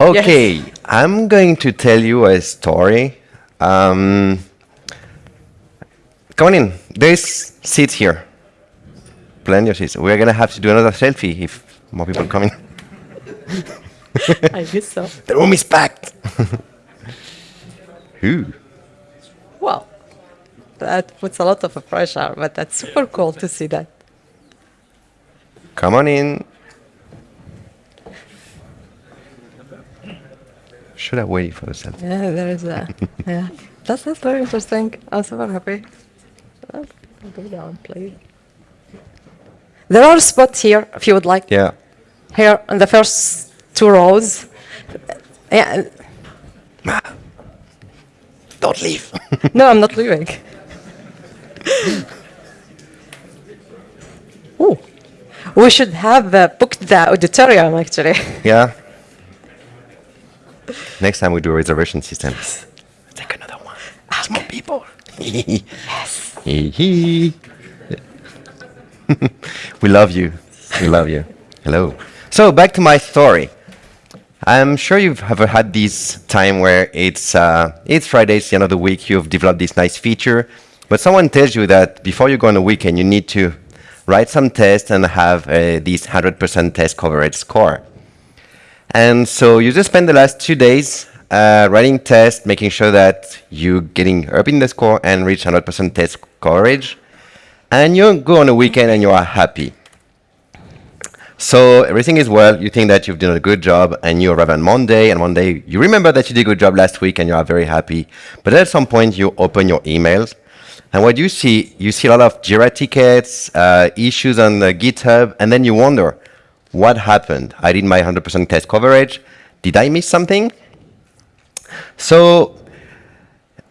Okay, yes. I'm going to tell you a story. Um, come on in. There's seats here. Plenty of seats. We're going to have to do another selfie if more people come in. I guess so. The room is packed. Who? Well, that puts a lot of pressure, but that's super cool to see that. Come on in. Should have waited for the selfie. Yeah, there is that. yeah, that's, that's very interesting. I'm super happy. Go down, please. There are spots here, if you would like. Yeah. Here in the first two rows. Yeah. Don't leave. no, I'm not leaving. Ooh. We should have uh, booked the auditorium, actually. Yeah. Next time we do a reservation system. Take another one. Okay. More people. yes. we love you. We love you. Hello. So back to my story. I'm sure you've ever had this time where it's uh, it's Friday, it's the end of the week. You've developed this nice feature, but someone tells you that before you go on a weekend, you need to write some tests and have uh, this 100% test coverage score. And so you just spend the last two days uh, writing tests, making sure that you're getting up in the score and reach 100% test coverage. And you go on a weekend and you are happy. So everything is well, you think that you've done a good job, and you arrive on Monday, and Monday you remember that you did a good job last week and you are very happy. But at some point you open your emails, and what you see, you see a lot of Jira tickets, uh, issues on the GitHub, and then you wonder, what happened? I did my 100% test coverage. Did I miss something? So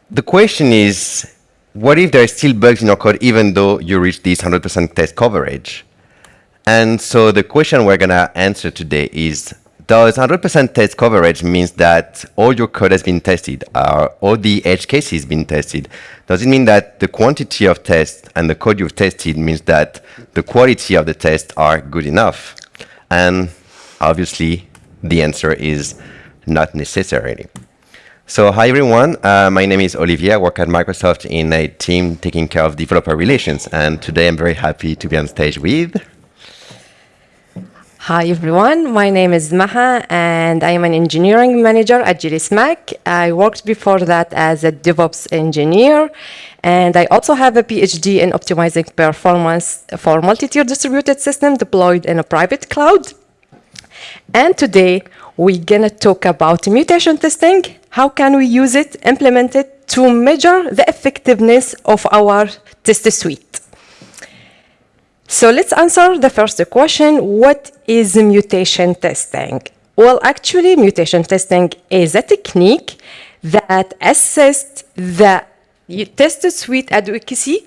the question is, what if there are still bugs in your code even though you reach this 100% test coverage? And so the question we're going to answer today is, does 100% test coverage means that all your code has been tested, or all the edge cases been tested? Does it mean that the quantity of tests and the code you've tested means that the quality of the tests are good enough? And obviously, the answer is not necessarily. So hi everyone, uh, my name is Olivier. I work at Microsoft in a team taking care of developer relations. And today I'm very happy to be on stage with... Hi everyone, my name is Maha and I am an engineering manager at GDS Mac. I worked before that as a DevOps engineer and I also have a PhD in optimizing performance for multi-tier distributed system deployed in a private cloud. And today we're gonna talk about mutation testing. How can we use it, implement it to measure the effectiveness of our test suite? So let's answer the first question, what is mutation testing? Well, actually, mutation testing is a technique that assesses the test suite adequacy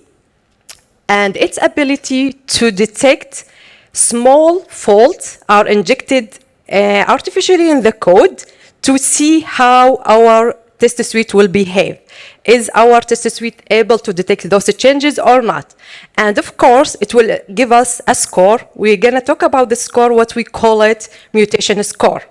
and its ability to detect small faults are injected uh, artificially in the code to see how our test suite will behave. Is our test suite able to detect those changes or not? And of course, it will give us a score. We're going to talk about the score, what we call it mutation score.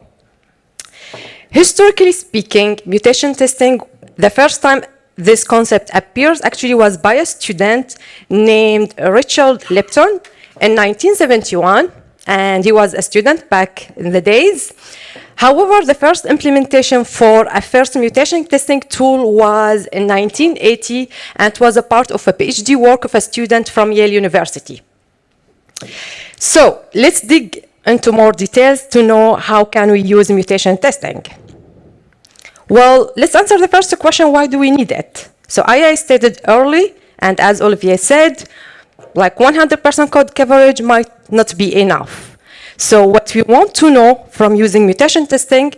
Historically speaking, mutation testing, the first time this concept appears actually was by a student named Richard Lipton in 1971, and he was a student back in the days. However, the first implementation for a first mutation testing tool was in 1980 and was a part of a PhD work of a student from Yale University. So let's dig into more details to know how can we use mutation testing. Well, let's answer the first question, why do we need it? So I stated early, and as Olivier said, like 100% code coverage might not be enough. So what we want to know from using mutation testing,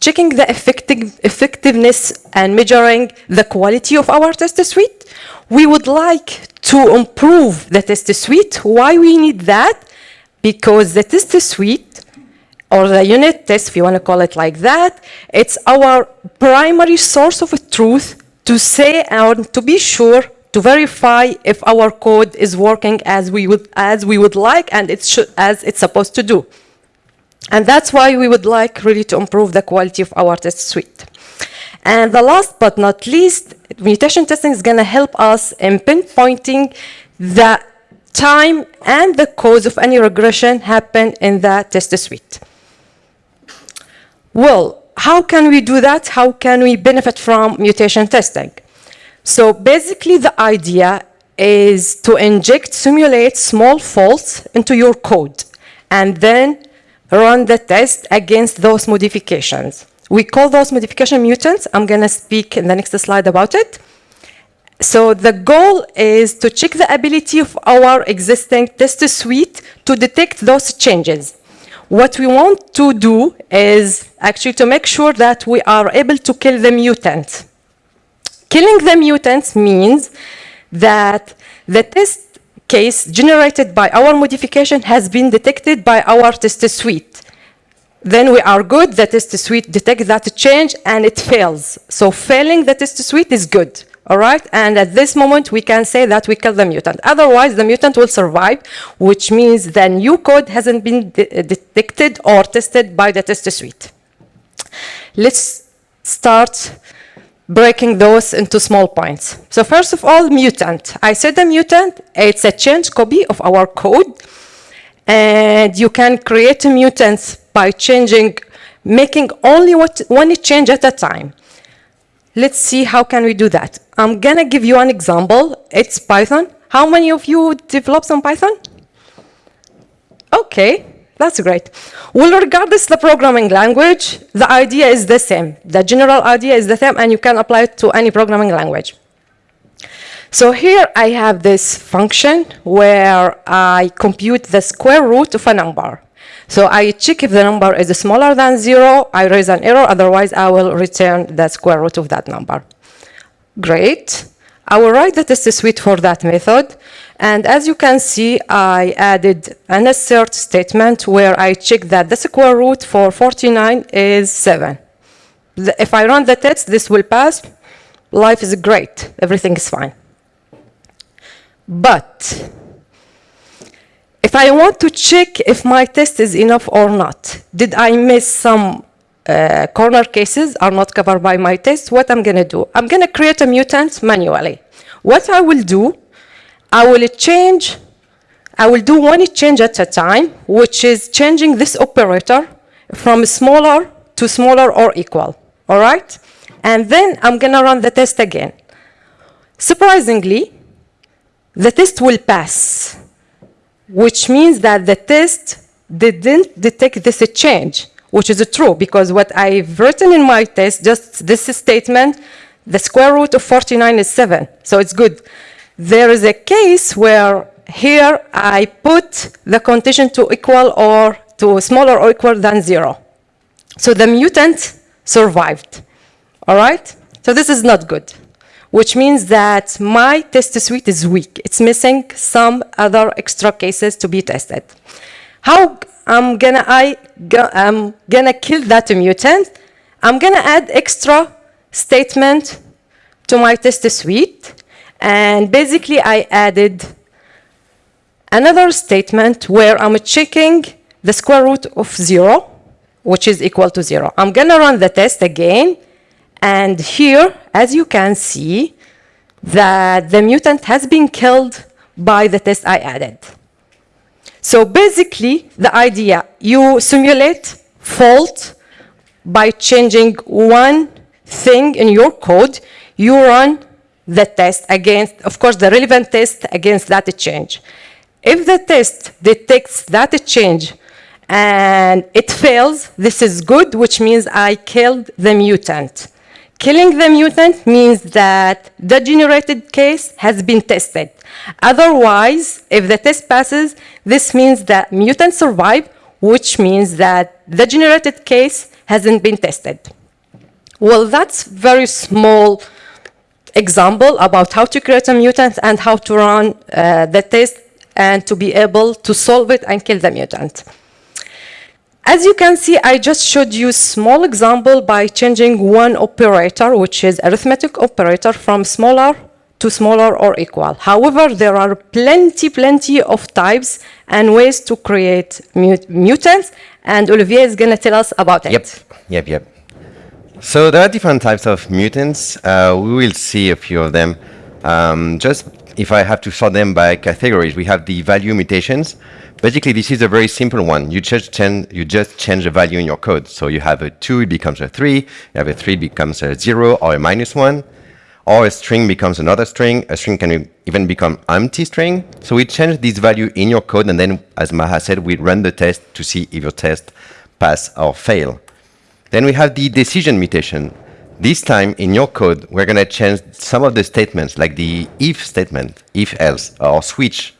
checking the effective, effectiveness and measuring the quality of our test suite, we would like to improve the test suite. Why we need that? Because the test suite or the unit test, if you want to call it like that, it's our primary source of truth to say and to be sure to verify if our code is working as we would, as we would like and it's as it's supposed to do. And that's why we would like really to improve the quality of our test suite. And the last but not least, mutation testing is going to help us in pinpointing the time and the cause of any regression happen in the test suite. Well, how can we do that? How can we benefit from mutation testing? So basically the idea is to inject, simulate small faults into your code and then run the test against those modifications. We call those modification mutants. I'm going to speak in the next slide about it. So the goal is to check the ability of our existing test suite to detect those changes. What we want to do is actually to make sure that we are able to kill the mutant. Killing the mutants means that the test case generated by our modification has been detected by our test suite. Then we are good, the test suite detects that change and it fails. So failing the test suite is good, all right? And at this moment, we can say that we kill the mutant. Otherwise, the mutant will survive, which means the new code hasn't been de uh, detected or tested by the test suite. Let's start breaking those into small points. So first of all, mutant. I said the mutant, it's a change copy of our code. And you can create a mutant by changing, making only what, one change at a time. Let's see how can we do that. I'm gonna give you an example. It's Python. How many of you develop some Python? Okay, that's great. Well, regardless the programming language, the idea is the same. The general idea is the same, and you can apply it to any programming language. So here I have this function where I compute the square root of a number. So I check if the number is smaller than zero, I raise an error, otherwise I will return the square root of that number. Great. I will write the test suite for that method. And as you can see, I added an assert statement where I check that the square root for 49 is 7. If I run the test, this will pass. Life is great. Everything is fine. But if I want to check if my test is enough or not, did I miss some uh, corner cases are not covered by my test, what I'm going to do? I'm going to create a mutant manually. What I will do, I will change, I will do one change at a time, which is changing this operator from smaller to smaller or equal, all right? And then I'm going to run the test again. Surprisingly, the test will pass, which means that the test didn't detect this change, which is true, because what I've written in my test, just this statement, the square root of 49 is 7, so it's good. There is a case where here I put the condition to equal or to smaller or equal than 0. So the mutant survived, all right? So this is not good which means that my test suite is weak. It's missing some other extra cases to be tested. How I'm gonna, I, I'm gonna kill that mutant? I'm gonna add extra statement to my test suite. And basically I added another statement where I'm checking the square root of zero, which is equal to zero. I'm gonna run the test again and here, as you can see, that the mutant has been killed by the test I added. So basically, the idea, you simulate fault by changing one thing in your code, you run the test against, of course, the relevant test against that change. If the test detects that change and it fails, this is good, which means I killed the mutant. Killing the mutant means that the generated case has been tested. Otherwise, if the test passes, this means that mutant survive, which means that the generated case hasn't been tested. Well, that's very small example about how to create a mutant and how to run uh, the test and to be able to solve it and kill the mutant. As you can see, I just showed you a small example by changing one operator, which is arithmetic operator, from smaller to smaller or equal. However, there are plenty, plenty of types and ways to create mut mutants, and Olivier is going to tell us about it. Yep, yep, yep. So there are different types of mutants. Uh, we will see a few of them. Um, just if I have to sort them by categories, we have the value mutations. Basically, this is a very simple one. You just change, you just change the value in your code. So you have a 2, it becomes a 3. You have a 3, it becomes a 0 or a minus 1. Or a string becomes another string. A string can even become empty string. So we change this value in your code, and then, as Maha said, we run the test to see if your test pass or fail. Then we have the decision mutation. This time in your code, we're going to change some of the statements, like the if statement, if else, or switch.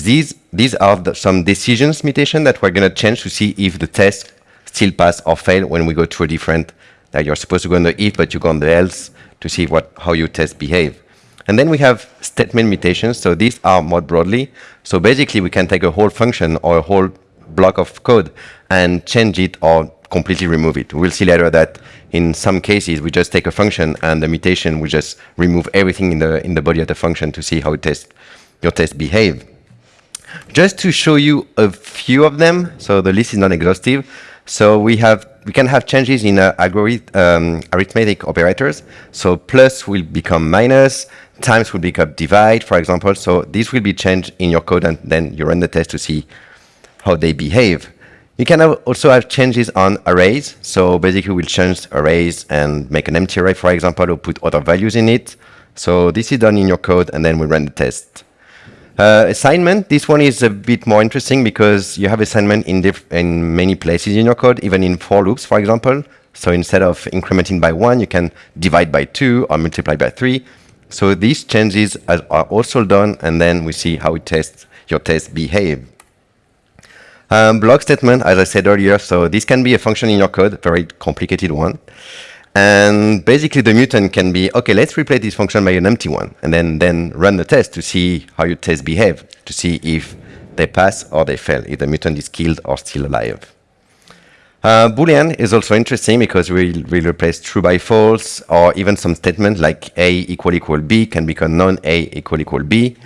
These, these are the, some decisions mutation that we're going to change to see if the test still pass or fail when we go to a different, that you're supposed to go on the if, but you go on the else to see what, how your test behave. And then we have statement mutations. So these are more broadly. So basically, we can take a whole function or a whole block of code and change it or completely remove it. We'll see later that in some cases, we just take a function and the mutation we just remove everything in the, in the body of the function to see how test, your test behave. Just to show you a few of them, so the list is not exhaustive. So we have we can have changes in uh, um, arithmetic operators. So plus will become minus, times will become divide, for example. So this will be changed in your code, and then you run the test to see how they behave. You can have also have changes on arrays. So basically, we'll change arrays and make an empty array, for example, or put other values in it. So this is done in your code, and then we run the test. Uh, assignment, this one is a bit more interesting because you have assignment in, in many places in your code, even in for loops, for example. So instead of incrementing by one, you can divide by two or multiply by three. So these changes are also done, and then we see how it tests, your tests behave. Um, block statement, as I said earlier, so this can be a function in your code, very complicated one. And basically the mutant can be, okay, let's replace this function by an empty one, and then, then run the test to see how your test behave, to see if they pass or they fail, if the mutant is killed or still alive. Uh, Boolean is also interesting because we will replace true by false, or even some statement like A equal equal B can become non-A equal equal B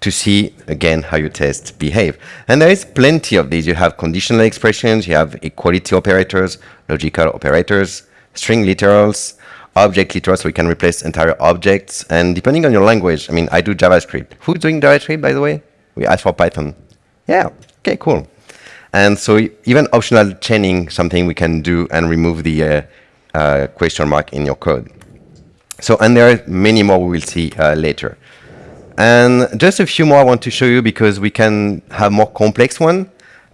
to see again how your tests behave. And there is plenty of these. You have conditional expressions, you have equality operators, logical operators, string literals, object literals, so we can replace entire objects. And depending on your language, I mean, I do JavaScript. Who's doing JavaScript, by the way? We asked for Python. Yeah, okay, cool. And so even optional chaining, something we can do and remove the uh, uh, question mark in your code. So, and there are many more we will see uh, later. And just a few more I want to show you because we can have more complex one.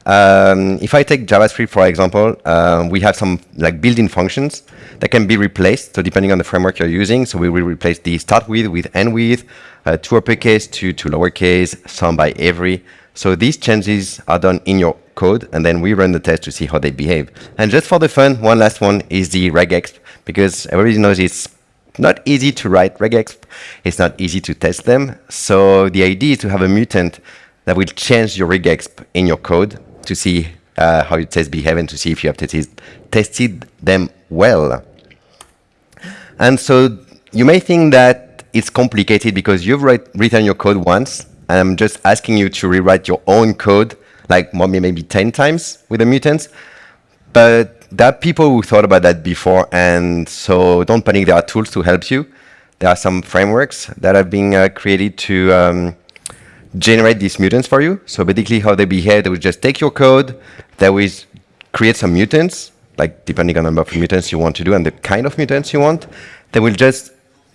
Um, if I take JavaScript, for example, uh, we have some like built-in functions that can be replaced. So depending on the framework you're using, so we will replace the start with with end with, uh, to uppercase to, to lowercase, some by every. So these changes are done in your code, and then we run the test to see how they behave. And just for the fun, one last one is the regex, because everybody knows it's not easy to write regex. It's not easy to test them. So the idea is to have a mutant that will change your regex in your code to see uh, how your tests behave and to see if you have tested, tested them well. And so you may think that it's complicated because you've write, written your code once, and I'm just asking you to rewrite your own code, like maybe 10 times with the mutants. But there are people who thought about that before, and so don't panic. There are tools to help you. There are some frameworks that have been uh, created to um, generate these mutants for you. So basically, how they behave, they will just take your code, they will create some mutants, like depending on the number of mutants you want to do and the kind of mutants you want. They will just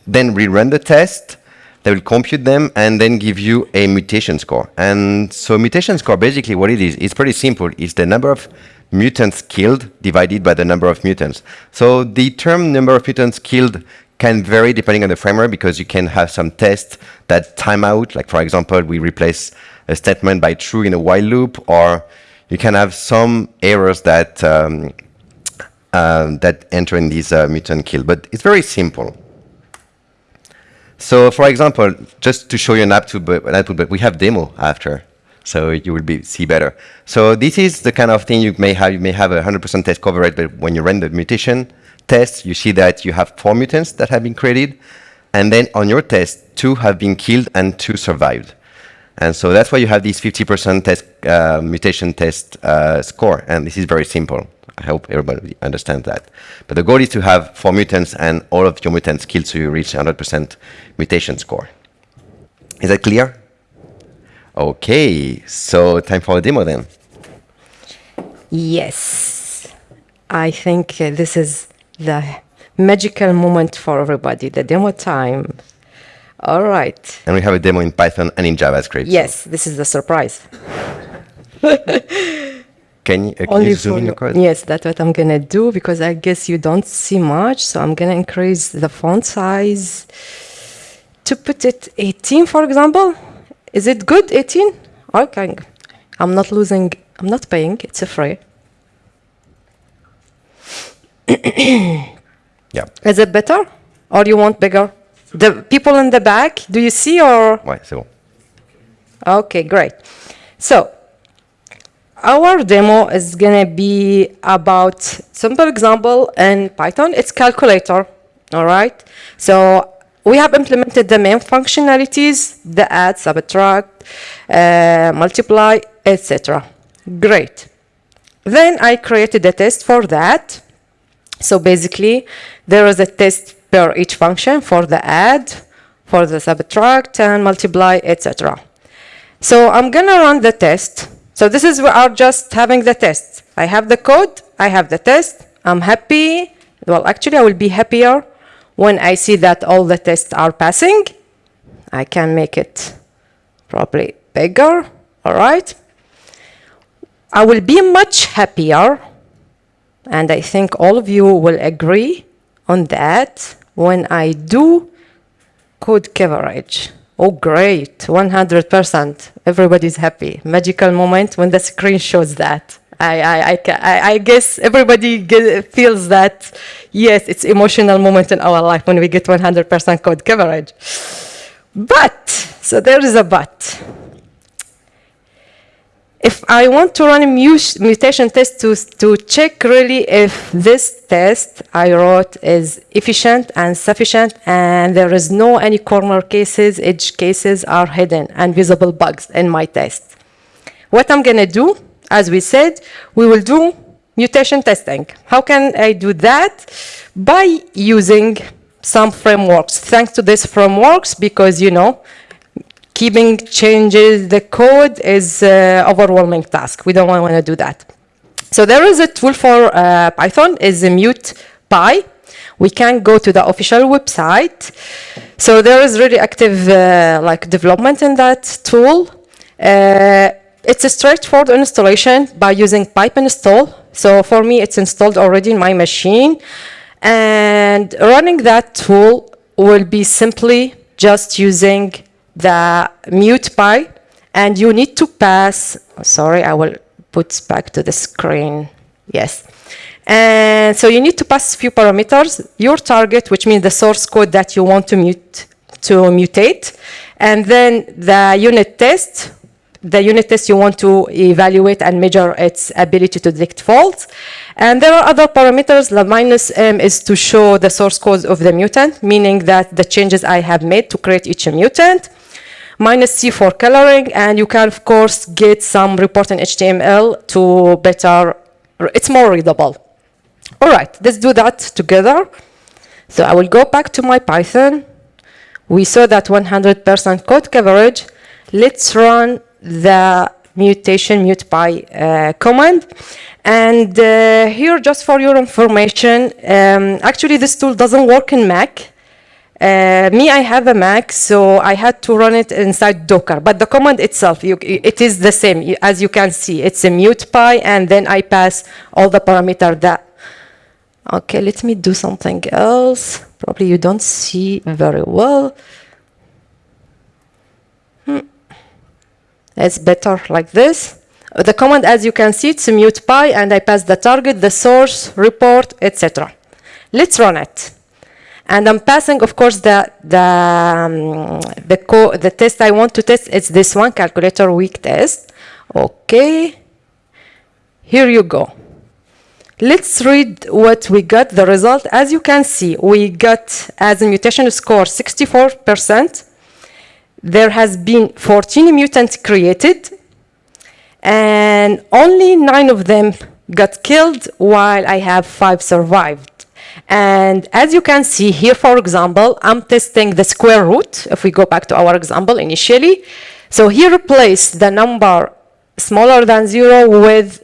then rerun the test. They will compute them and then give you a mutation score. And so mutation score, basically what it is, it's pretty simple. It's the number of mutants killed divided by the number of mutants. So the term number of mutants killed can vary depending on the framework because you can have some tests that time out. Like for example, we replace a statement by true in a while loop, or you can have some errors that um, uh, that enter in these uh, mutant kill. But it's very simple. So for example, just to show you an output, but we have demo after so you will be, see better. So this is the kind of thing you may have. You may have a 100% test coverage, but when you run the mutation test, you see that you have four mutants that have been created, and then on your test, two have been killed and two survived. And so that's why you have this 50% test, uh, mutation test uh, score. And this is very simple. I hope everybody understands that. But the goal is to have four mutants and all of your mutants killed so you reach 100% mutation score. Is that clear? Okay, so time for a demo then. Yes. I think uh, this is the magical moment for everybody, the demo time. All right. And we have a demo in Python and in JavaScript. Yes, this is the surprise. Can you, uh, can you zoom in you. your code? Yes, that's what I'm gonna do because I guess you don't see much. So I'm gonna increase the font size to put it 18, for example. Is it good, 18? Okay. I'm not losing, I'm not paying, it's a free. Yeah. Is it better? Or you want bigger? The people in the back, do you see or? Ouais, c'est bon. Okay, great. So, our demo is gonna be about simple example in Python. It's calculator, all right? So we have implemented the main functionalities, the add, subtract, uh, multiply, etc. Great. Then I created a test for that. So basically, there is a test per each function for the add, for the subtract, and multiply, etc. So I'm gonna run the test. So this is we are just having the test. I have the code, I have the test, I'm happy. Well, actually, I will be happier when I see that all the tests are passing. I can make it probably bigger, all right? I will be much happier, and I think all of you will agree on that when I do code coverage. Oh, great, 100%. Everybody's happy. Magical moment when the screen shows that. I, I, I, I, guess everybody ge- feels that, yes, it's emotional moment in our life when we get 100% code coverage. But, so there is a but. If I want to run a mu- mutation test to, to check really if this test I wrote is efficient and sufficient and there is no any corner cases, edge cases are hidden and visible bugs in my test. What I'm gonna do, as we said, we will do mutation testing. How can I do that? By using some frameworks. Thanks to these frameworks, because you know, keeping changes the code is uh, overwhelming task. We don't want to do that. So there is a tool for uh, Python, is a MutPy. We can go to the official website. So there is really active uh, like development in that tool. Uh, it's a straightforward installation by using pip install. So for me, it's installed already in my machine. And running that tool will be simply just using the MutPy. And you need to pass, sorry, I will put back to the screen. Yes. And so you need to pass a few parameters, your target, which means the source code that you want to mute, to mutate, and then the unit test, the unit test you want to evaluate and measure its ability to detect faults. And there are other parameters. The minus m is to show the source code of the mutant, meaning that the changes I have made to create each mutant. Minus c for coloring, and you can, of course, get some report in HTML to better, it's more readable. All right, let's do that together. So I will go back to my Python. We saw that 100% code coverage. Let's run the mutation mutpy uh, command. And uh, here, just for your information, um, actually this tool doesn't work in Mac. Uh, me, I have a Mac, so I had to run it inside Docker. But the command itself, you, it is the same. As you can see, it's a mutpy, and then I pass all the parameter that. Okay, let me do something else. Probably you don't see very well. Hmm. It's better like this. The command, as you can see, it's a mutpy, and I pass the target, the source, report, etc. Let's run it. And I'm passing, of course, the the um, the, the test I want to test. It's this one, calculator weak test. Okay. Here you go. Let's read what we got, the result. As you can see, we got as a mutation score 64%. there has been 14 mutants created, and only nine of them got killed, while I have five survived. And as you can see here, for example, I'm testing the square root. If we go back to our example initially, so here replace the number smaller than zero with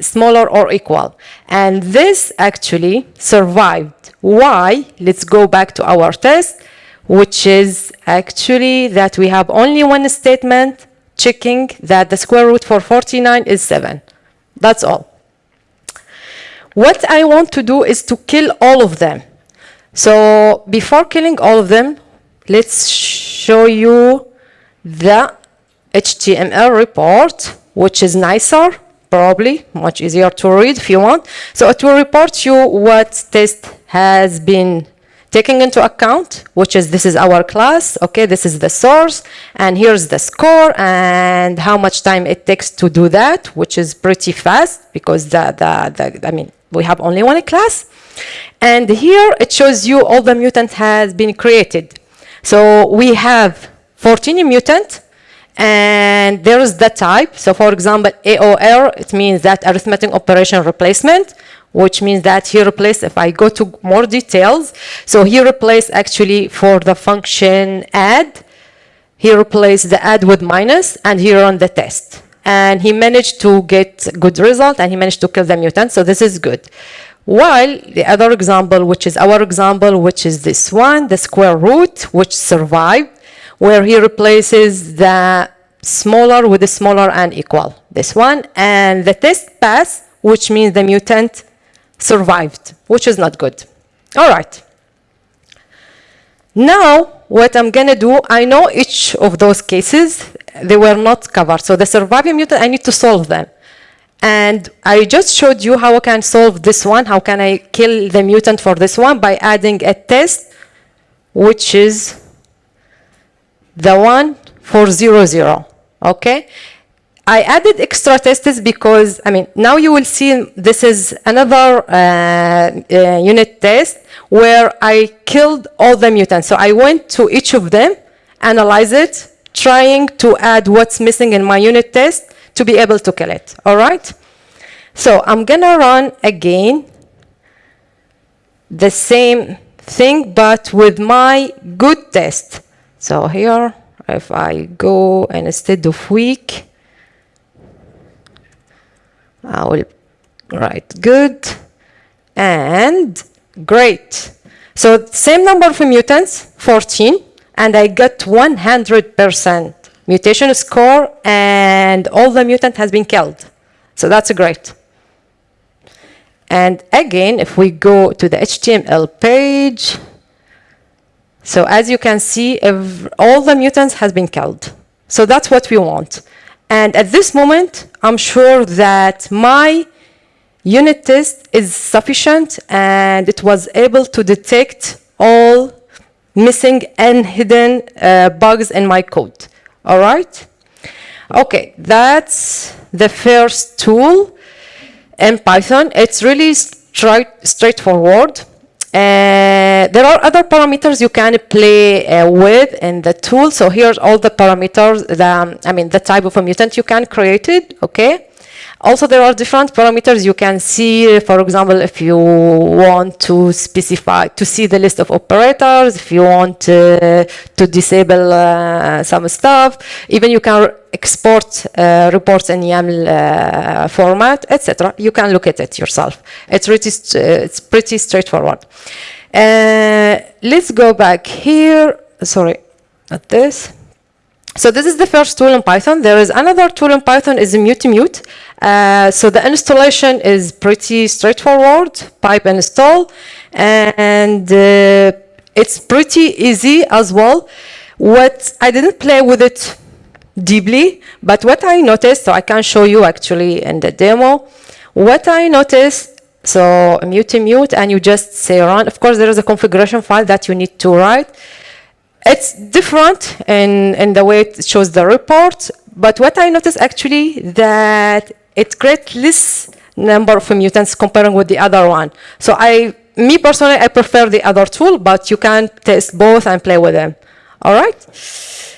smaller or equal. And this actually survived. Why? Let's go back to our test, which is actually that we have only one statement checking that the square root for 49 is 7. That's all. What I want to do is to kill all of them. So before killing all of them, let's show you the HTML report, which is nicer, probably much easier to read if you want. So it will report you what test has been taking into account, which is this is our class, okay, this is the source, and here's the score and how much time it takes to do that, which is pretty fast because the, the, the I mean, we have only one class. And here it shows you all the mutant has been created. So we have 14 mutant, and there is the type. So for example, AOR, it means that arithmetic operation replacement, which means that he replaced, if I go to more details, so he replaced actually for the function add, he replaced the add with minus, and he run the test. And he managed to get good result, and he managed to kill the mutant, so this is good. While the other example, which is our example, which is this one, the square root, which survived, where he replaces the smaller with the smaller and equal, this one, and the test pass, which means the mutant survived, which is not good. All right. Now, what I'm gonna do, I know each of those cases, they were not covered. So the surviving mutant, I need to solve them. And I just showed you how I can solve this one, how can I kill the mutant for this one by adding a test, which is the one for zero, zero, okay? I added extra tests because, I mean, now you will see this is another uh, uh, unit test where I killed all the mutants. So I went to each of them, analyze it, trying to add what's missing in my unit test to be able to kill it, all right? So I'm gonna run again the same thing, but with my good test. So here, if I go and instead of weak, I will write good and great. So same number of mutants, 14, and I got 100% mutation score and all the mutant has been killed. So that's great. And again, if we go to the HTML page, so as you can see, all the mutants has been killed. So that's what we want. And at this moment, I'm sure that my unit test is sufficient and it was able to detect all missing and hidden uh, bugs in my code. All right? Okay, that's the first tool in Python. It's really straight, straightforward. Uh, there are other parameters you can play uh, with in the tool. So here's all the parameters, the, I mean, the type of a mutant you can create it, okay? Also, there are different parameters you can see. For example, if you want to specify, to see the list of operators, if you want uh, to disable uh, some stuff, even you can export uh, reports in YAML uh, format, etc. You can look at it yourself. It's pretty, it's pretty straightforward. Uh, let's go back here. Sorry, not this. So this is the first tool in Python. There is another tool in Python is mutmut. Uh, so the installation is pretty straightforward, pip install, and uh, it's pretty easy as well. What I didn't play with it deeply, but what I noticed, so I can show you actually in the demo, what I noticed, so mutmut, and you just say run. Of course, there is a configuration file that you need to write. It's different in, in the way it shows the report, but what I noticed actually that it creates less number of mutants comparing with the other one. So I, me personally, I prefer the other tool, but you can test both and play with them. All right?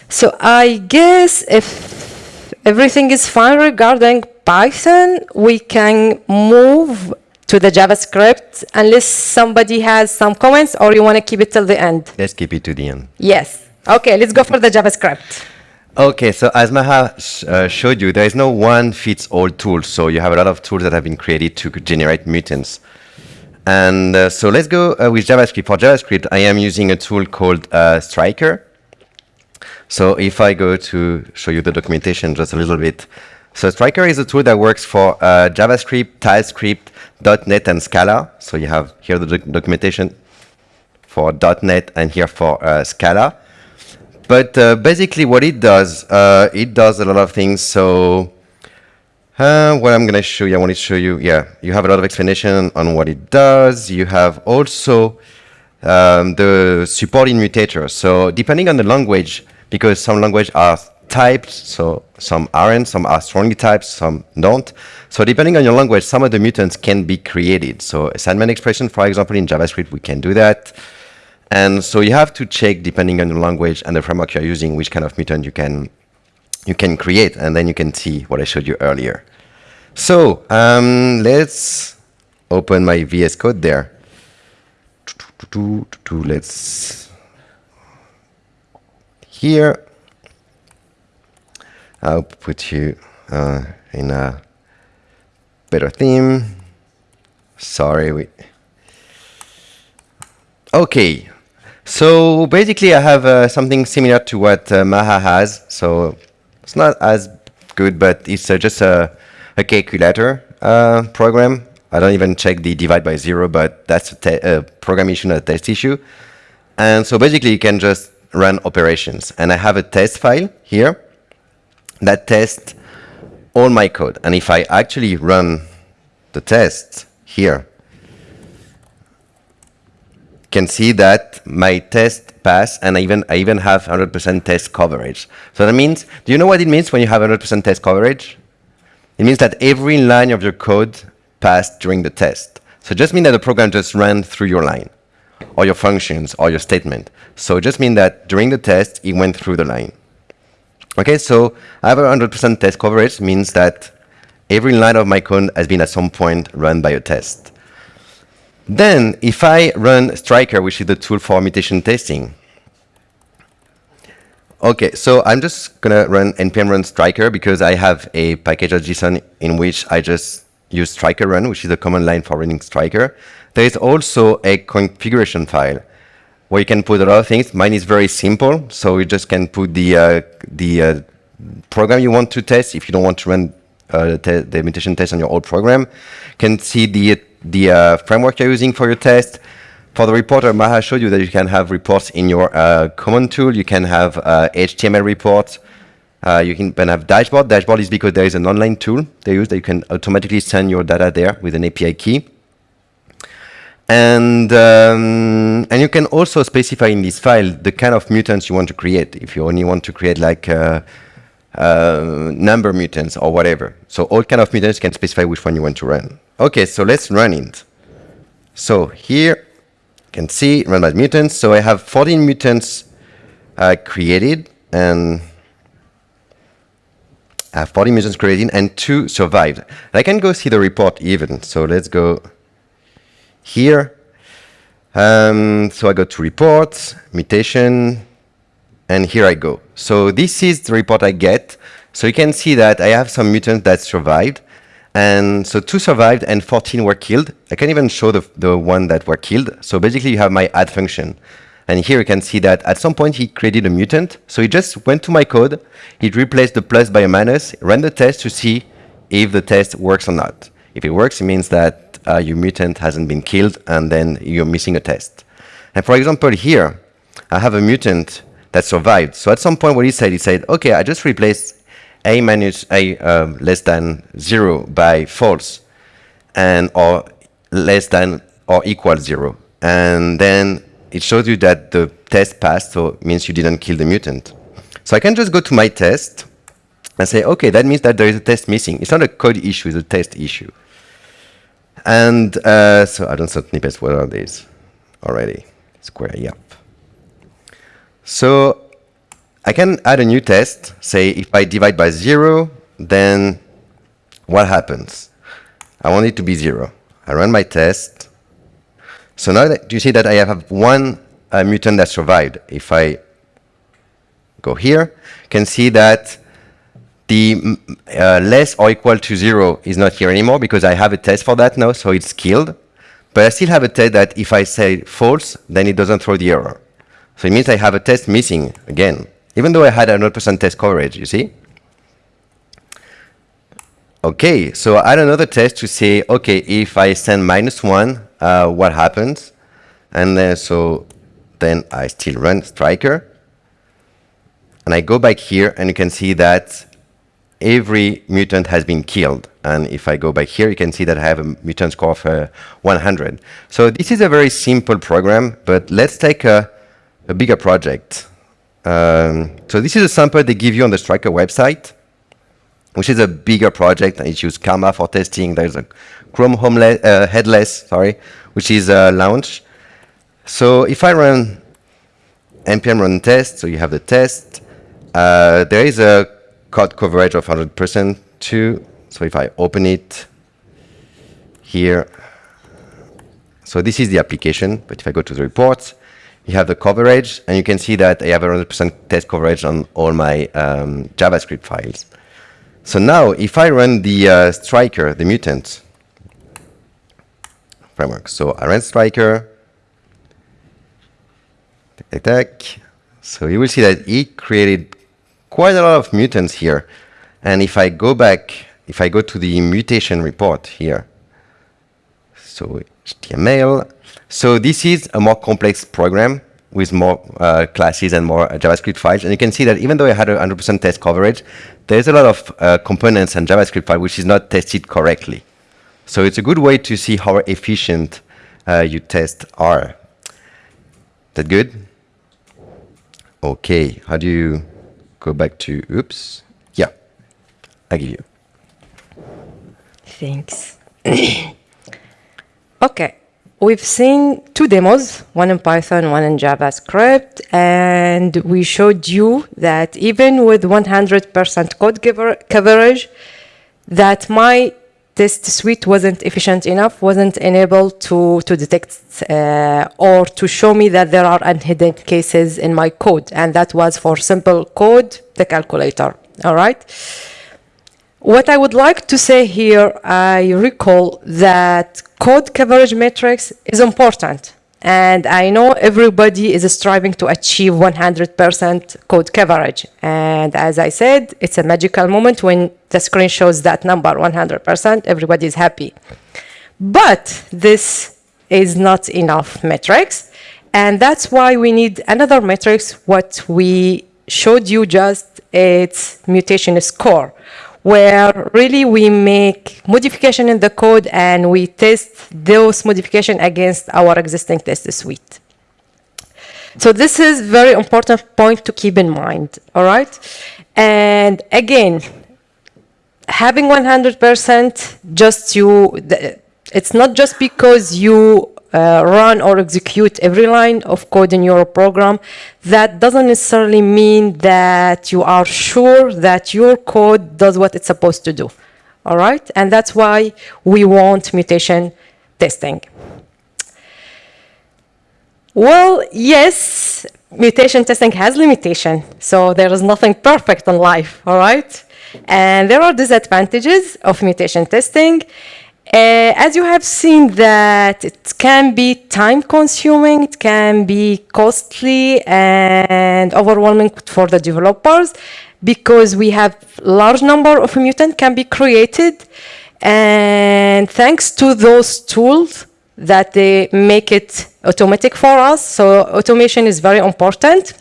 So I guess if everything is fine regarding Python, we can move to the JavaScript unless somebody has some comments or you want to keep it till the end. Let's keep it to the end. Yes. Okay, let's go for the JavaScript. Okay, so as Maha uh, showed you, there is no one fits all tool. So you have a lot of tools that have been created to generate mutants. And uh, so let's go uh, with JavaScript. For JavaScript, I am using a tool called uh, Stryker. So if I go to show you the documentation just a little bit. So Stryker is a tool that works for uh, JavaScript, TypeScript, .NET, and Scala. So you have here the doc- documentation for .NET and here for uh, Scala. But uh, basically what it does, uh, it does a lot of things. So uh, what I'm going to show you, I want to show you, yeah, you have a lot of explanation on what it does. You have also um, the supporting mutators. So depending on the language, because some language are typed, so some aren't, some are strongly typed, some don't. So depending on your language, some of the mutants can be created. So assignment expression, for example, in JavaScript, we can do that. And so you have to check, depending on the language and the framework you're using, which kind of mutant you can you can create, and then you can see what I showed you earlier. So um, let's open my VS Code there. Let's here. I'll put you uh, in a better theme. Sorry, we. Okay, so basically I have uh, something similar to what uh, Maha has. So it's not as good, but it's uh, just a, a calculator uh, program. I don't even check the divide by zero, but that's a uh, program issue, not a test issue. And so basically you can just run operations. And I have a test file here that tests all my code. And if I actually run the test here, can see that my test pass and I even I even have 100% test coverage. So that means, do you know what it means when you have 100% test coverage? It means that every line of your code passed during the test. So it just means that the program just ran through your line, or your functions, or your statement. So it just means that during the test, it went through the line. Okay, so I have 100% test coverage means that every line of my code has been at some point run by a test. Then, if I run Stryker, which is the tool for mutation testing, okay, so I'm just gonna run npm run Stryker because I have a package.json in which I just use Stryker run, which is a command line for running Stryker. There is also a configuration file where you can put a lot of things. Mine is very simple, so you just can put the uh, the uh, program you want to test if you don't want to run uh, the mutation test on your old program. Can see the the uh, framework you're using for your test. For the reporter, Maha showed you that you can have reports in your uh, command tool. You can have uh, HTML reports. Uh, you can then have dashboard. Dashboard is because there is an online tool they use that you can automatically send your data there with an API key. And um, and you can also specify in this file the kind of mutants you want to create. If you only want to create like uh, number mutants or whatever. So all kind of mutants can specify which one you want to run. Okay, so let's run it. So here you can see run by mutants. So I have 14 mutants uh, created and I have 40 mutants created and two survived. I can go see the report even. So let's go here. Um, so I go to reports, mutation, and here I go. So this is the report I get. So you can see that I have some mutants that survived. And so two survived and 14 were killed. I can even show the, the one that were killed. So basically you have my add function. And here you can see that at some point he created a mutant. So he just went to my code, he replaced the plus by a minus, ran the test to see if the test works or not. If it works, it means that uh, your mutant hasn't been killed and then you're missing a test. And for example, here, I have a mutant that survived. So at some point what he said, he said, okay, I just replaced a minus a um, less than zero by false and or less than or equal zero. And then it shows you that the test passed, so it means you didn't kill the mutant. So I can just go to my test and say, okay, that means that there is a test missing. It's not a code issue, it's a test issue. And uh, so I don't know snippets, what are these already? Square, yep. So I can add a new test. Say if I divide by zero, then what happens? I want it to be zero. I run my test. So now that you see that I have one uh, mutant that survived. If I go here, you can see that the uh, less or equal to zero is not here anymore because I have a test for that now, so it's killed. But I still have a test that if I say false, then it doesn't throw the error. So it means I have a test missing again, even though I had 100% test coverage, you see? Okay, so I add another test to say, okay, if I send minus one, uh, what happens? And then, so then I still run stryker. And I go back here and you can see that every mutant has been killed. And if I go back here, you can see that I have a mutant score of uh, 100. So this is a very simple program, but let's take a, a bigger project. Um, so this is a sample they give you on the Stryker website, which is a bigger project. It uses Karma for testing. There's a Chrome uh, headless, sorry, which is a launch. So if I run npm run test, so you have the test, uh, there is a code coverage of 100% too. So if I open it here, so this is the application, but if I go to the reports, you have the coverage, and you can see that I have 100% test coverage on all my um, JavaScript files. So now, if I run the uh, stryker, the mutant framework, so I run stryker, tac, tac, so you will see that it created quite a lot of mutants here. And if I go back, if I go to the mutation report here, so HTML, so this is a more complex program with more uh, classes and more uh, JavaScript files. And you can see that even though I had a 100% test coverage, there's a lot of uh, components and JavaScript file which is not tested correctly. So it's a good way to see how efficient uh, your tests are. That good? Okay, how do you go back to, oops, yeah, I give you. Thanks. okay, we've seen two demos, one in Python, one in JavaScript, and we showed you that even with 100% code coverage, that my test suite wasn't efficient enough, wasn't enabled to, to detect uh, or to show me that there are unhidden cases in my code. And that was for simple code, the calculator, all right? What I would like to say here, I recall that code coverage metrics is important. And I know everybody is striving to achieve 100% code coverage. And as I said, it's a magical moment when the screen shows that number 100%, everybody is happy. But this is not enough metrics. And that's why we need another metrics. What we showed you just, it's mutation score where really we make modification in the code and we test those modification against our existing test suite. So this is very important point to keep in mind, all right? And again, having 100% just you, it's not just because you Uh, run or execute every line of code in your program, that doesn't necessarily mean that you are sure that your code does what it's supposed to do. All right? And that's why we want mutation testing. Well, yes, mutation testing has limitation. So there is nothing perfect in life, all right? And there are disadvantages of mutation testing. Uh, as you have seen that it can be time consuming, it can be costly and overwhelming for the developers because we have large number of mutant can be created and thanks to those tools that they make it automatic for us. So automation is very important.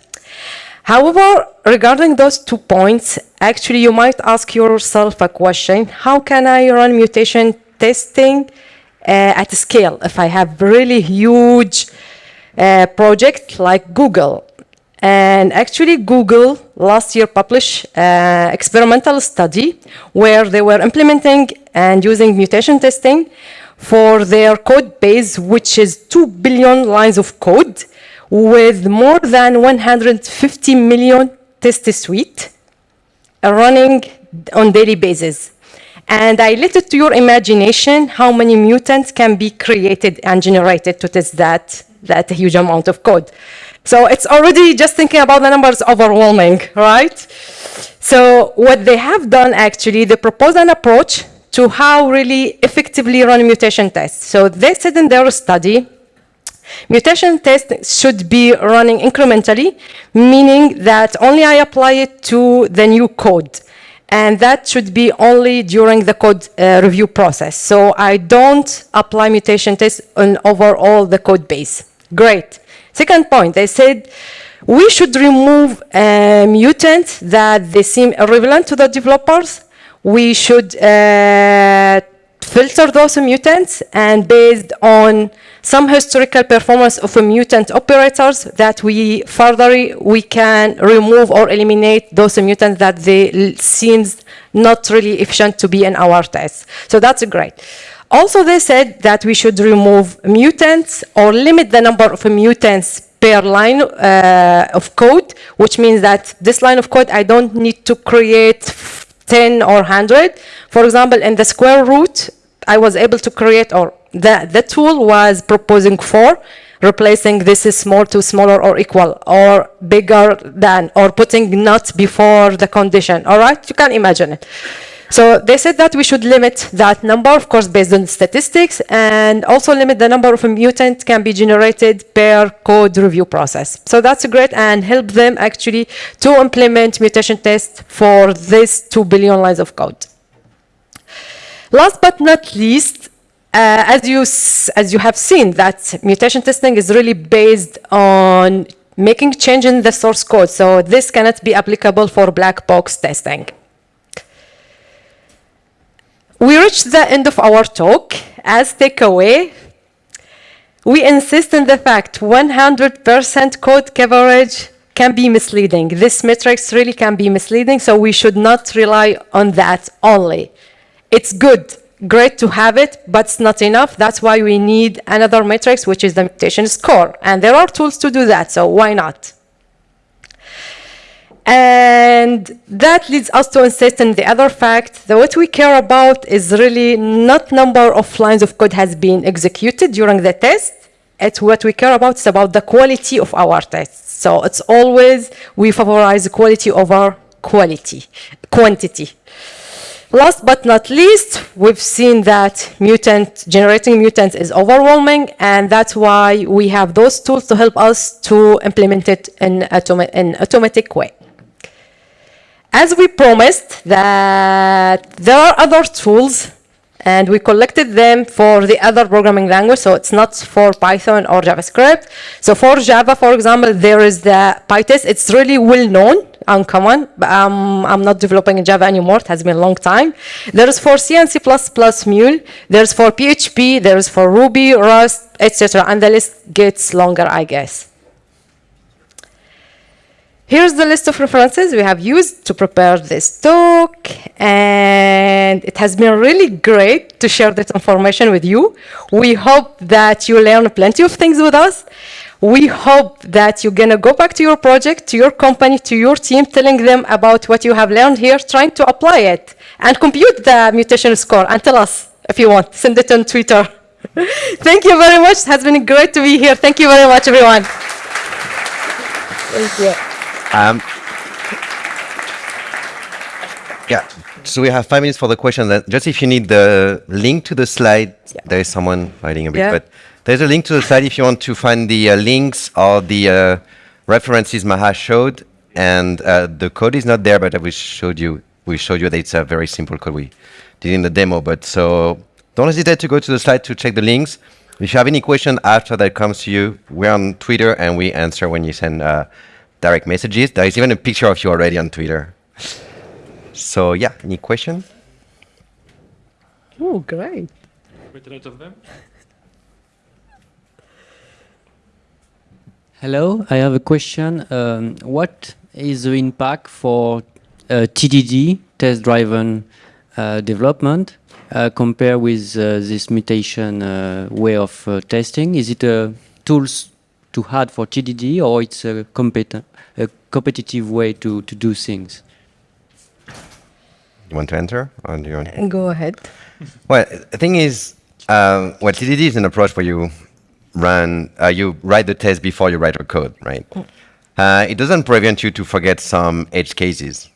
However, regarding those two points, actually you might ask yourself a question, how can I run mutation testing uh, at scale. If I have really huge uh, project like Google, and actually Google last year published uh, experimental study where they were implementing and using mutation testing for their code base, which is 2 billion lines of code with more than 150 million test suite running on daily basis. And I let it to your imagination how many mutants can be created and generated to test that, that huge amount of code. So it's already just thinking about the numbers overwhelming, right? So what they have done actually, they proposed an approach to how really effectively run mutation tests. So they said in their study, mutation tests should be running incrementally, meaning that only I apply it to the new code. And that should be only during the code uh, review process. So I don't apply mutation tests on overall the code base. Great. Second point, they said we should remove uh, mutants that they seem irrelevant to the developers. We should uh, filter those mutants and based on some historical performance of mutant operators that we further we can remove or eliminate those mutants that they seems not really efficient to be in our tests. So that's great. Also, they said that we should remove mutants or limit the number of mutants per line uh, of code, which means that this line of code, I don't need to create 10 or 100. For example, in the square root, I was able to create, or the, the tool was proposing four, replacing this is small to smaller or equal, or bigger than, or putting not before the condition, all right? You can imagine it. So they said that we should limit that number, of course, based on statistics, and also limit the number of a mutant can be generated per code review process. So that's great and help them actually to implement mutation tests for this 2 billion lines of code. Last but not least, uh, as you as you have seen, that mutation testing is really based on making change in the source code. So this cannot be applicable for black box testing. We reached the end of our talk. As takeaway, we insist on the fact 100% code coverage can be misleading. This metrics really can be misleading, so we should not rely on that only. It's good, great to have it, but it's not enough. That's why we need another matrix, which is the mutation score. And there are tools to do that, so why not? And that leads us to insist on the other fact that what we care about is really not number of lines of code has been executed during the test. It's what we care about is about the quality of our tests. So it's always we favorize quality over quality, quantity. Last but not least, we've seen that mutant generating mutants is overwhelming, and that's why we have those tools to help us to implement it in an automatic way. As we promised that there are other tools and we collected them for the other programming language, so it's not for Python or JavaScript. So for Java, for example, there is the PITest. It's really well known, uncommon. But, um, I'm not developing in Java anymore. It has been a long time. There is for C and C++ Mull. There's for PHP. There's for Ruby, Rust, etc. And the list gets longer, I guess. Here's the list of references we have used to prepare this talk, and it has been really great to share this information with you. We hope that you learn plenty of things with us. We hope that you're gonna go back to your project, to your company, to your team, telling them about what you have learned here, trying to apply it, and compute the mutation score, and tell us if you want. Send it on Twitter. Thank you very much. It has been great to be here. Thank you very much, everyone. Thank you. Um, yeah, so we have five minutes for the question. Then just if you need the link to the slide, yeah. there is someone writing a bit, yeah. but there's a link to the slide if you want to find the uh, links or the uh, references Maha showed. And uh, the code is not there, but we showed you. We showed you that it's a very simple code we did in the demo. But so don't hesitate to go to the slide to check the links. If you have any question after that comes to you, we're on Twitter and we answer when you send uh, direct messages. There is even a picture of you already on Twitter. So yeah, any question? Oh, great. Quite a lot of them. Hello, I have a question. Um, what is the impact for uh, TDD, test-driven uh, development, uh, compared with uh, this mutation uh, way of uh, testing? Is it a tools to hard for TDD or it's a competent, a competitive way to, to do things. You want to enter? Or do you want Go ahead. Well, the thing is, um, well, TDD is an approach where you run, uh, you write the test before you write the code, right? Uh, it doesn't prevent you to forget some edge cases.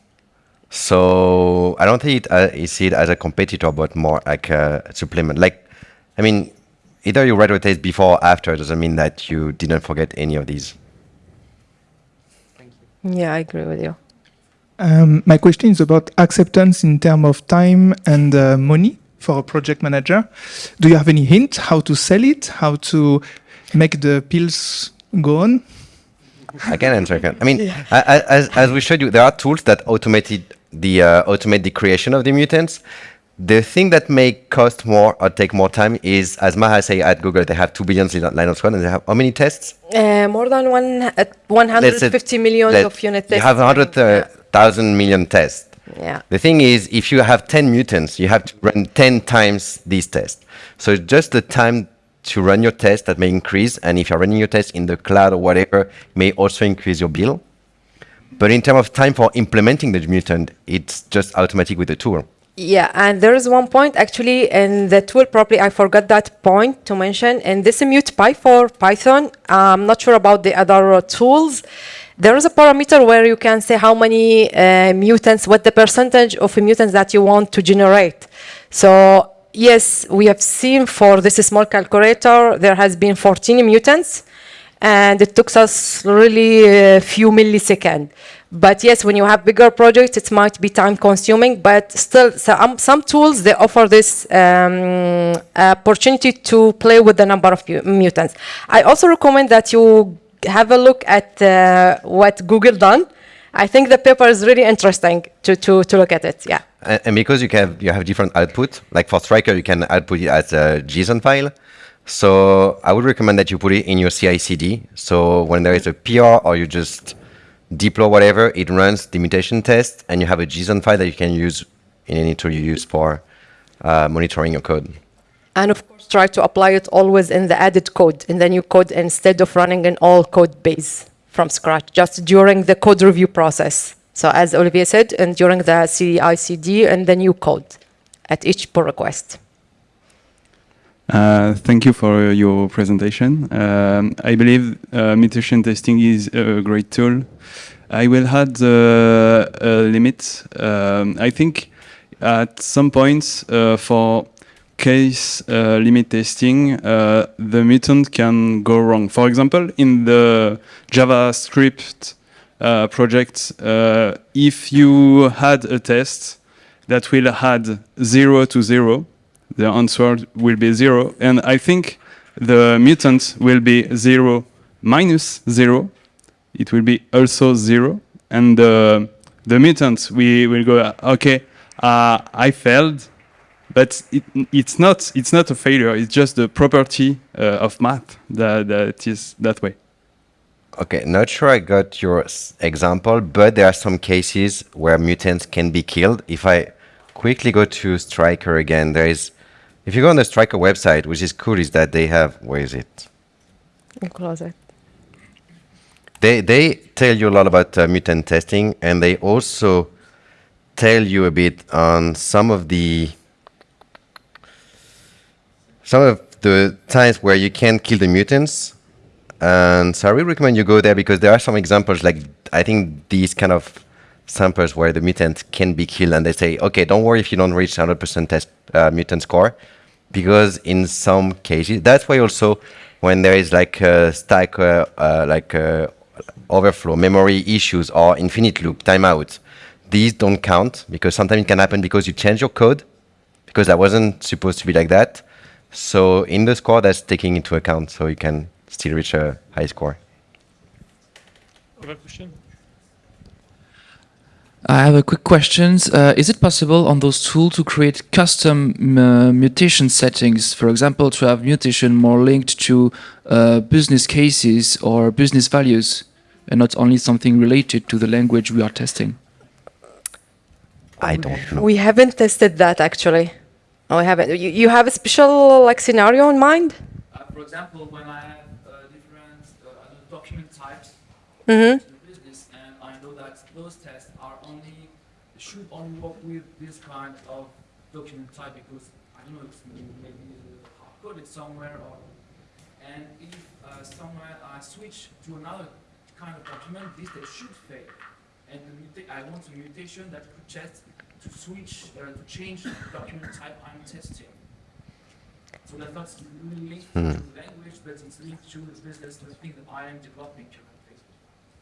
So I don't think it, uh, I see it as a competitor, but more like a supplement. Like, I mean, either you write a test before or after doesn't mean that you didn't forget any of these. Yeah, I agree with you. Um, my question is about acceptance in terms of time and uh, money for a project manager. Do you have any hint how to sell it, how to make the pills go on? I can answer. I can. I mean, I, I, as, as we showed you, there are tools that automated the uh, automate the creation of the mutants. The thing that may cost more or take more time is, as Maha say at Google, they have two billion li- line of code, and they have how many tests? Uh, more than one, uh, Let's say 150 million of unit tests. You have hundred thousand million tests. Yeah. The thing is, if you have 10 mutants, you have to run 10 times these tests. So it's just the time to run your test that may increase. And if you're running your test in the cloud or whatever, may also increase your bill. But in terms of time for implementing the mutant, it's just automatic with the tool. Yeah, and there is one point actually in the tool, probably I forgot that point to mention. In this MutPy for Python, I'm not sure about the other uh, tools. There is a parameter where you can say how many uh, mutants, what the percentage of mutants that you want to generate. So yes, we have seen for this small calculator, there has been 14 mutants and it took us really a few milliseconds. But yes, when you have bigger projects, it might be time consuming, but still some, some tools, they offer this um, opportunity to play with the number of mutants. I also recommend that you have a look at uh, what Google done. I think the paper is really interesting to, to, to look at it, yeah. And, and because you can you have different output, like for Stryker, you can output it as a JSON file. So I would recommend that you put it in your CI/CD. So when there is a PR or you just deploy whatever, it runs the mutation test, and you have a JSON file that you can use in any tool you use for uh, monitoring your code. And of course, try to apply it always in the added code, in the new code, instead of running an all code base from scratch, just during the code review process. So as Olivier said, and during the CI/CD and the new code at each pull request. Uh, thank you for your presentation. Um, I believe uh, mutation testing is a great tool. I will add uh, a limit. Um, I think at some points uh, for case uh, limit testing, uh, the mutant can go wrong. For example, in the JavaScript project, if you had a test that will add zero to zero, the answer will be zero. And I think the mutant will be zero minus zero. It will be also zero. And uh, the mutant, we will go, okay, uh, I failed, but it, it's, not, it's not a failure. It's just the property uh, of math that, that is that way. Okay, not sure I got your example, but there are some cases where mutants can be killed. If I quickly go to Stryker again, there is, if you go on the Stryker website, which is cool, is that they have, where is it? You close it. They they tell you a lot about uh, mutant testing, and they also tell you a bit on some of the some of the times where you can kill the mutants. And so I really recommend you go there because there are some examples like I think these kind of samples where the mutant can be killed, and they say, okay, don't worry if you don't reach 100% test uh, mutant score, because in some cases that's why also when there is like a stack uh, uh, like uh, overflow memory issues or infinite loop timeout these don't count because sometimes it can happen because you change your code because that wasn't supposed to be like that so in the score that's taking into account so you can still reach a high score Other question? I have a quick question. Uh, is it possible on those tools to create custom uh, mutation settings? For example, to have mutation more linked to uh, business cases or business values, and not only something related to the language we are testing? i don't know We haven't tested that actually. Oh, we haven't. You, you have a special like scenario in mind? for example, when I have different document types Mm-hmm. in the business and I know that those tests are only should only work with this kind of document type because I don't know it's maybe hard coded somewhere or and if uh, somewhere I switch to another kind of document, this test should fail. And the I want a mutation that could test to switch uh, to change the document type I'm testing. So that's not really linked Hmm. to language, but it's linked to the business, the thing that I am developing.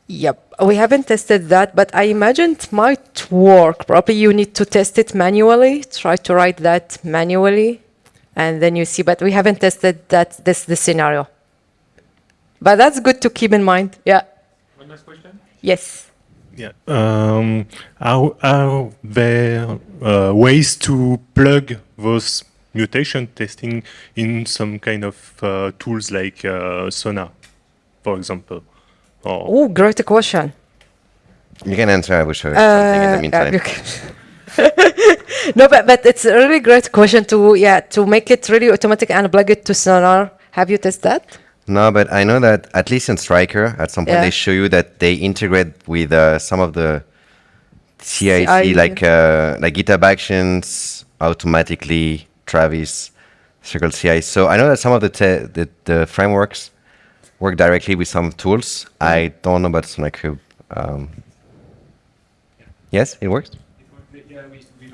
Yep, we haven't tested that, but I imagine it might work. Probably you need to test it manually, try to write that manually, and then you see. But we haven't tested that. This the scenario. But that's good to keep in mind. Yeah. One last question. Yes. Yeah. Um, are, are there uh, ways to plug those mutation testing in some kind of uh, tools like uh, Sonar, for example? Or Oh, great question. You can answer. I will show you Uh, something in the meantime. yeah, no, but, but it's a really great question to yeah to make it really automatic and plug it to Sonar. Have you tested that? No, but I know that at least in Stryker, at some point Yeah. they show you that they integrate with uh, some of the CIC, CI. like uh, like GitHub Actions, automatically Travis, Circle CI. So I know that some of the te- the, the frameworks work directly with some tools. I don't know about SonarQube. Um, yes, it works. It works. Yeah, we, we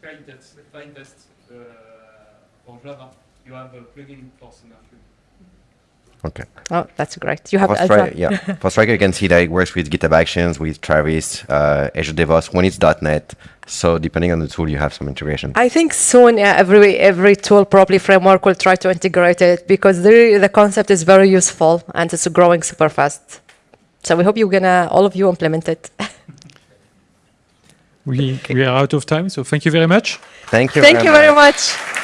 tried that uh, for Java. You have a plugin for SonarQube. Okay. Oh, that's great. You have For. Yeah, for Stryker, you can see that it works with GitHub Actions, with Travis, uh, Azure DevOps when it's .NET. So depending on the tool, you have some integration. I think soon yeah, every every tool probably framework will try to integrate it because the the concept is very useful and it's growing super fast. So we hope you're gonna all of you implement it. We, we are out of time, so thank you very much. Thank you. Thank you very much. much.